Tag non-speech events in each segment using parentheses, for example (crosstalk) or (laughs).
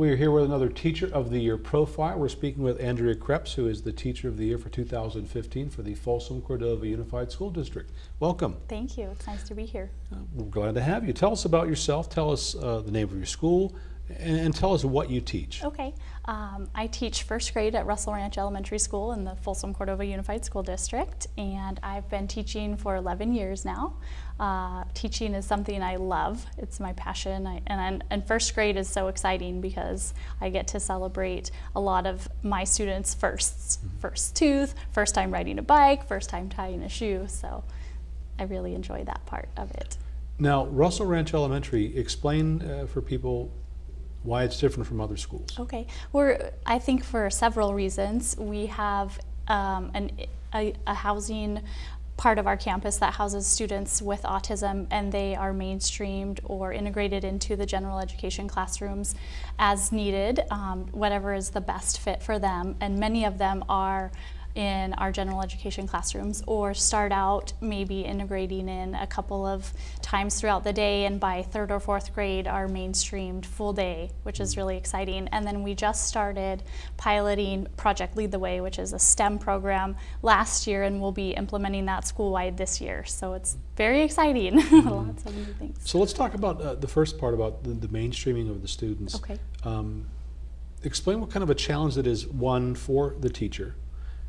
We are here with another Teacher of the Year profile. We're speaking with Andrea Krebs, who is the Teacher of the Year for 2015 for the Folsom Cordova Unified School District. Welcome. Thank you. It's nice to be here. Uh, we're glad to have you. Tell us about yourself. Tell us uh, the name of your school, and, and, tell us what you teach. Okay. Um, I teach first grade at Russell Ranch Elementary School in the Folsom Cordova Unified School District, and I've been teaching for 11 years now. Uh, teaching is something I love. It's my passion, I, and, and first grade is so exciting because I get to celebrate a lot of my students' firsts. Mm -hmm. First tooth, first time riding a bike, first time tying a shoe, so I really enjoy that part of it. Now, Russell Ranch Elementary, explain uh, for people why it's different from other schools. Okay, we're, I think for several reasons. We have um, an, a, a housing part of our campus that houses students with autism and they are mainstreamed or integrated into the general education classrooms as needed, um, whatever is the best fit for them. And many of them are in our general education classrooms or start out maybe integrating in a couple of times throughout the day and by third or fourth grade are mainstreamed full day, which is really exciting. And then we just started piloting Project Lead the Way, which is a STEM program last year and we'll be implementing that school-wide this year. So it's very exciting, (laughs) mm-hmm. lots of new things. So let's talk about uh, the first part about the, the, mainstreaming of the students. Okay. Um, explain what kind of a challenge it is, one, for the teacher,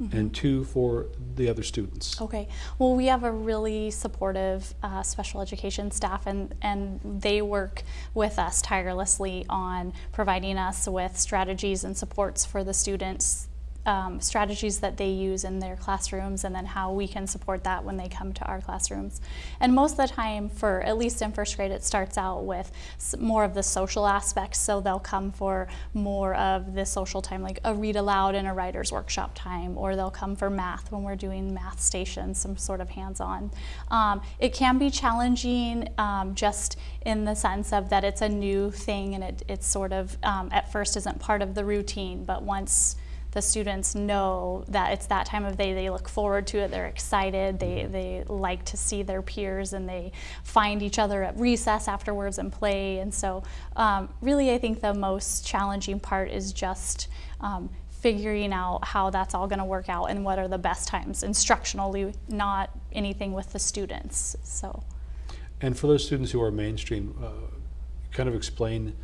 Mm -hmm. and two for the other students. Okay, well we have a really supportive uh, special education staff and, and they work with us tirelessly on providing us with strategies and supports for the students um, strategies that they use in their classrooms and then how we can support that when they come to our classrooms. And most of the time, for at least in first grade, it starts out with more of the social aspects. So they'll come for more of the social time, like a read aloud and a writer's workshop time, or they'll come for math when we're doing math stations, some sort of hands-on. Um, it can be challenging um, just in the sense of that it's a new thing and it, it's sort of um, at first isn't part of the routine, but once the students know that it's that time of day, they look forward to it, they're excited, they, mm-hmm. they like to see their peers and they find each other at recess afterwards and play. And so um, really I think the most challenging part is just um, figuring out how that's all going to work out and what are the best times instructionally, not anything with the students. So. And for those students who are mainstream, uh, kind of explain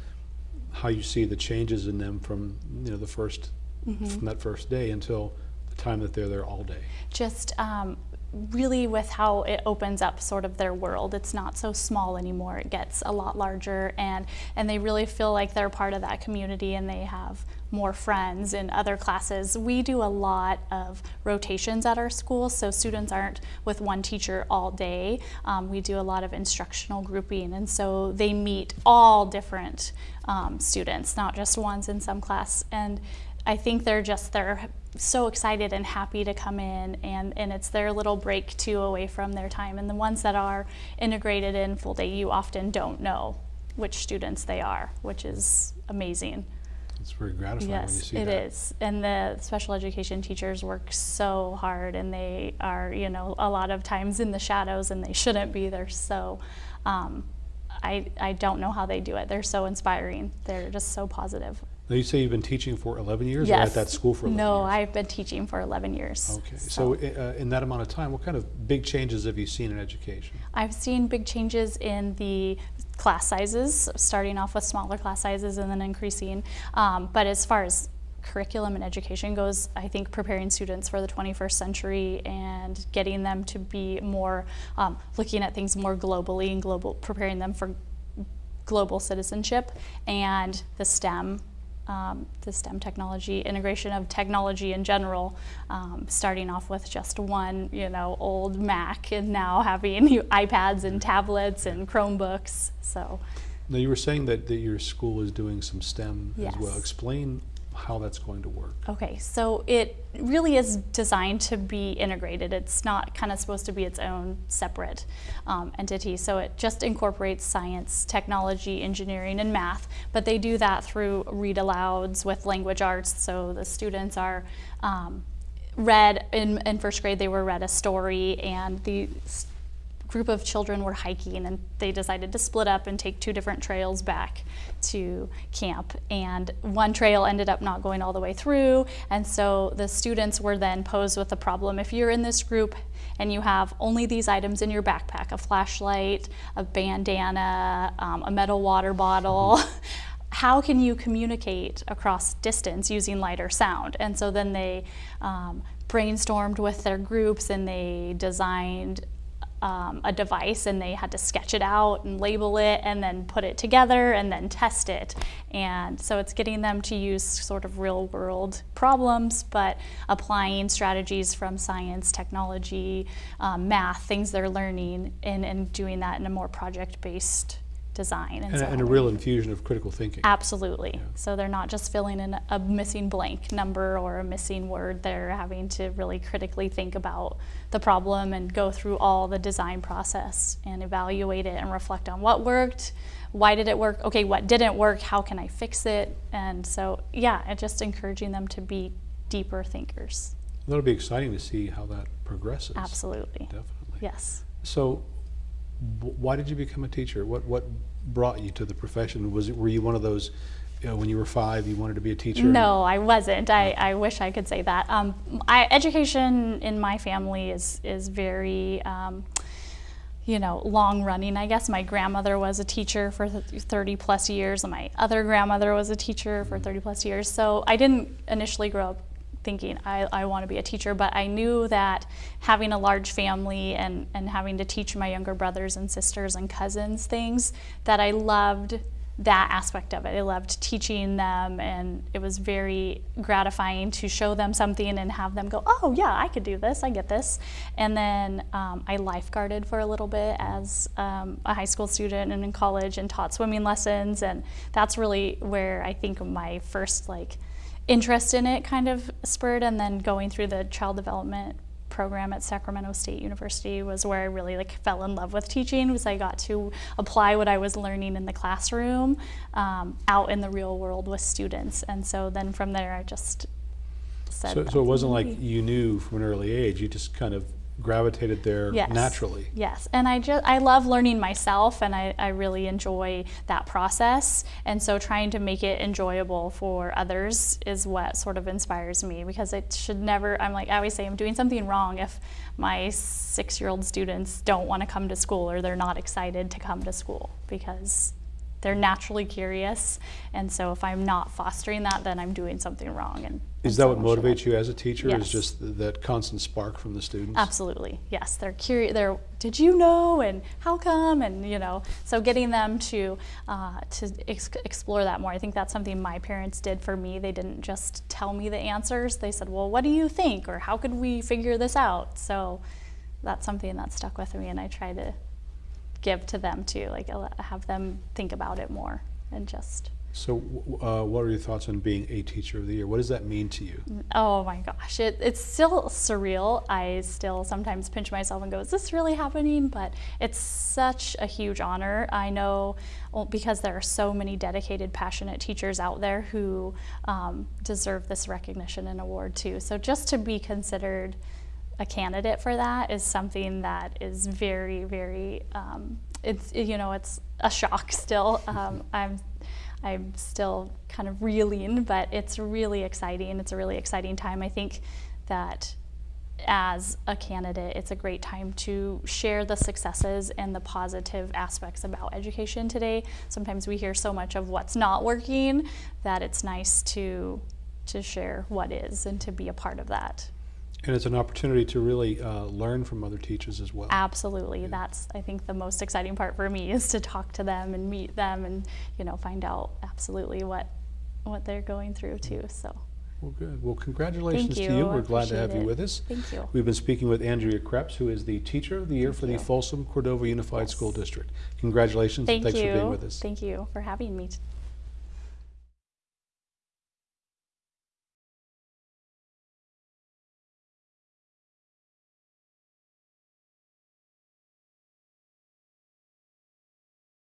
how you see the changes in them from you know the first mm -hmm. from that first day until the time that they're there all day. Just um, really with how it opens up sort of their world. It's not so small anymore. It gets a lot larger and, and they really feel like they're part of that community and they have more friends in other classes. We do a lot of rotations at our school, so students aren't with one teacher all day. Um, we do a lot of instructional grouping, and so they meet all different um, students, not just ones in some class. And I think they're just, they're so excited and happy to come in and, and it's their little break too away from their time. And the ones that are integrated in full day, you often don't know which students they are, which is amazing. It's very gratifying yes, when you see it that. It is. And the special education teachers work so hard and they are, you know, a lot of times in the shadows and they shouldn't be. They're so, um, I, I don't know how they do it. They're so inspiring. They're just so positive. Now you say you've been teaching for 11 years yes. or at that school for 11 no, years? I've been teaching for 11 years. Okay, so, so uh, in that amount of time, what kind of big changes have you seen in education? I've seen big changes in the class sizes, starting off with smaller class sizes and then increasing. Um, but as far as curriculum and education goes, I think preparing students for the 21st century and getting them to be more, um, looking at things more globally and global, preparing them for global citizenship and the STEM um, the STEM technology, integration of technology in general, um, starting off with just one, you know, old Mac and now having (laughs) iPads and tablets and Chromebooks, so. Now you were saying that, that your school is doing some STEM yes. as well. Explain how that's going to work. Okay, so it really is designed to be integrated. It's not kind of supposed to be its own separate um, entity. So it just incorporates science, technology, engineering, and math, but they do that through read alouds with language arts. So the students are um, read, in, in first grade they were read a story and the group of children were hiking and they decided to split up and take two different trails back to camp. And one trail ended up not going all the way through. And so the students were then posed with the problem if you're in this group and you have only these items in your backpack a flashlight, a bandana, um, a metal water bottle. (laughs) How can you communicate across distance using light or sound? And so then they um, brainstormed with their groups and they designed um, a device and they had to sketch it out and label it and then put it together and then test it. And so it's getting them to use sort of real world problems, but applying strategies from science, technology, um, math, things they're learning, and, and doing that in a more project based design. And, so a- and a real infusion of critical thinking. Absolutely. So they're not just filling in a missing blank number or a missing word. They're having to really critically think about the problem and go through all the design process and evaluate it and reflect on what worked, why did it work, okay, what didn't work, how can I fix it? And so, yeah, and just encouraging them to be deeper thinkers. That'll be exciting to see how that progresses. Absolutely. Definitely. Yes. So, why did you become a teacher? What what brought you to the profession? Was it were you one of those you know, when you were five you wanted to be a teacher? No, I wasn't. I, I wish I could say that. Um, I, education in my family is is very, um, you know, long running. I guess my grandmother was a teacher for 30 plus years, and my other grandmother was a teacher for 30 plus years. So I didn't initially grow up thinking I, I want to be a teacher, but I knew that having a large family and, and having to teach my younger brothers and sisters and cousins things, that I loved that aspect of it. I loved teaching them, and it was very gratifying to show them something and have them go, Oh, yeah, I could do this, I get this. And then um, I lifeguarded for a little bit as um, a high school student and in college and taught swimming lessons, and that's really where I think my first like interest in it kind of spurred and then going through the child development program at Sacramento State University was where I really like fell in love with teaching was I got to apply what I was learning in the classroom um, out in the real world with students and so then from there I just said So, so it wasn't like you knew from an early age. You just kind of gravitated there Yes. naturally. Yes, and I just I love learning myself, and I, I really enjoy that process. And so trying to make it enjoyable for others is what sort of inspires me because it should never. I'm like I always say I'm doing something wrong if my six year old students don't want to come to school or they're not excited to come to school because they're naturally curious. And so if I'm not fostering that, then I'm doing something wrong. And Is that what motivates you as a teacher? Yes. Is just th- that constant spark from the students? Absolutely, yes. They're curious. They're, did you know, and how come, and you know. So getting them to uh, to ex- explore that more. I think that's something my parents did for me. They didn't just tell me the answers. They said, "Well, what do you think?" or "How could we figure this out?" So that's something that stuck with me, and I try to give to them too. Like have them think about it more and just. So, uh, what are your thoughts on being a teacher of the year? What does that mean to you? Oh my gosh, it, it's still surreal. I still sometimes pinch myself and go, is this really happening? But it's such a huge honor. I know well, because there are so many dedicated, passionate teachers out there who um, deserve this recognition and award too. So just to be considered a candidate for that is something that is very, very, um, it's, you know, it's a shock still. (laughs) Um, I'm I'm still kind of reeling, but it's really exciting. It's a really exciting time. I think that as a candidate, it's a great time to share the successes and the positive aspects about education today. Sometimes we hear so much of what's not working that it's nice to to share what is and to be a part of that. And it's an opportunity to really uh, learn from other teachers as well. Absolutely. That's I think the most exciting part for me (laughs) is to talk to them and meet them and you know find out absolutely what what they're going through too. So Well, good. Well, congratulations to you. you. We're glad to have appreciate you with us. Thank you. We've been speaking with Andrea Krebs, who is the Teacher of the Year Thank for the you. Folsom Cordova Unified Yes. School District. Congratulations thank and thanks you. for being with us. Thank you for having me.